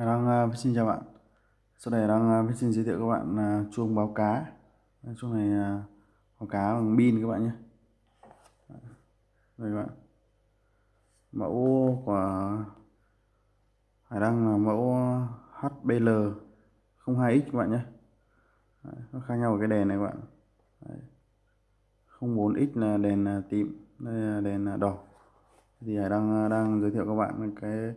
Hải Đăng à, xin chào bạn. Sau đây đang à, xin giới thiệu các bạn à, chuông báo cá. Chuông này báo cá bằng pin các bạn nhé. Đây các bạn. Mẫu của Hải Đăng là mẫu HBL 02X các bạn nhé. Nó khác nhau ở cái đèn này các bạn. Đấy. 04X là đèn tím, Đây là đèn đỏ. Thì Hải Đăng đang giới thiệu các bạn cái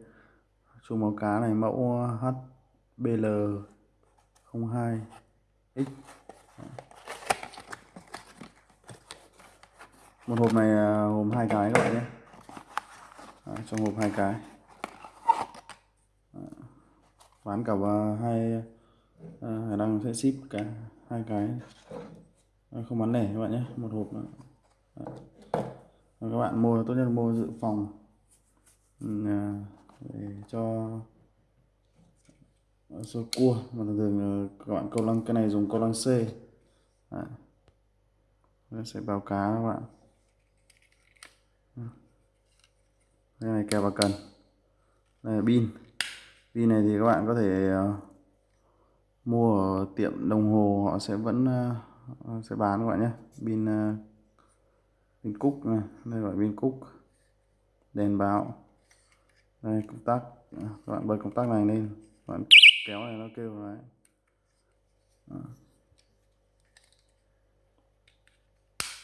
chuông báo cá này mẫu ờ, HBL 02X một hộp này ờ, gồm hai cái các bạn nhé. Đấy, trong hộp hai cái. Bán cả ờ, hai hải đăng sẽ ship cả hai cái. Không bán lẻ các bạn nhé một hộp nữa. các bạn mua tốt nhất mua dự phòng. Ừ, cho số cua. Mà thường thường ờ, các bạn câu lăng cái này dùng câu lăng C. Đấy. Nó sẽ báo cá các bạn. Cái này kèo vào cần. Đây là pin. Pin này thì các bạn có thể uh, mua ở tiệm đồng hồ họ sẽ vẫn uh, sẽ bán các bạn nhé. Pin uh, pin cúc này. Đây gọi pin cúc đèn báo đây, công tắc các bạn bật công tắc này lên. Các bạn kéo này, nó kêu đấy.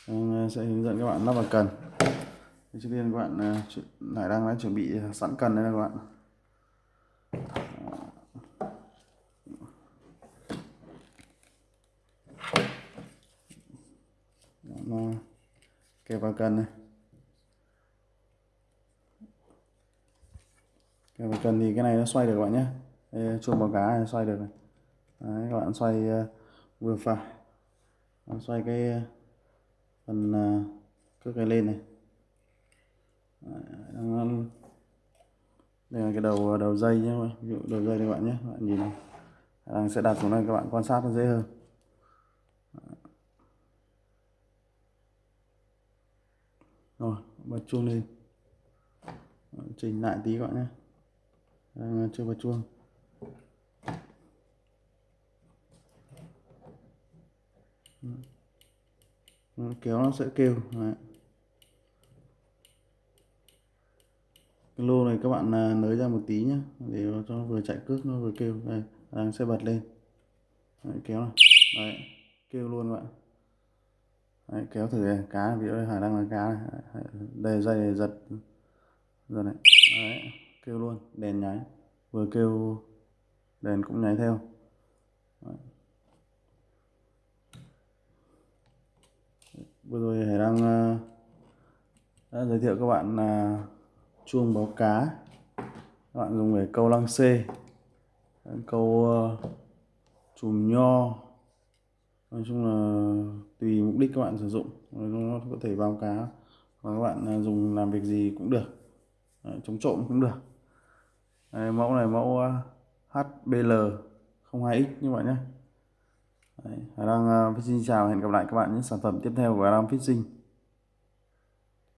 Em ờ, sẽ hướng dẫn các bạn lắp vào cần. Trước tiên các bạn ờ, lại đang đã chuẩn bị sẵn cần đây các bạn. Nó kẹp vào cần này. Kẹp cần thì cái này nó xoay được các bạn nhé. Đây, chuông báo cá này xoay được này. Đấy, các bạn xoay uh, vừa phải. Xoay cái uh, phần uh, cước cái lên này. Đấy, đây là cái đầu ờ, đầu dây nhé ví dụ đầu dây đây các bạn nhé. Các bạn nhìn này. Đang sẽ đặt xuống đây các bạn quan sát nó dễ hơn. Rồi bật chuông lên. Chỉnh lại tí các bạn nhé đang chưa vào chuông. Kéo nó sẽ kêu Đấy. cái lô này các bạn à, nới ra một tí nhé để cho nó vừa chạy cước nó vừa kêu. Đây đang sẽ bật lên. Đấy, kéo này. Đấy, kêu luôn các bạn. Đấy, kéo thử này. cá ví dụ đây hải đang là cá này. đây dây này giật này. Đấy, kêu luôn đèn nháy. Vừa kêu đèn cũng nháy theo. Đấy. vừa rồi hải đang uh, ờ, đã giới thiệu các bạn là uh, chuông báo cá. Các bạn dùng để câu lăng xê câu uh, chùm nho. Nói chung là tùy mục đích các bạn sử dụng. Nó có thể báo cá. Và các bạn uh, dùng làm việc gì cũng được. Đấy, chống trộm cũng được. Đây, mẫu này mẫu à, HBL 02X như vậy nhé. Đấy, Hải Đăng à, uh, Fishing chào hẹn gặp lại các bạn những sản phẩm tiếp theo của Hải Đăng Fishing.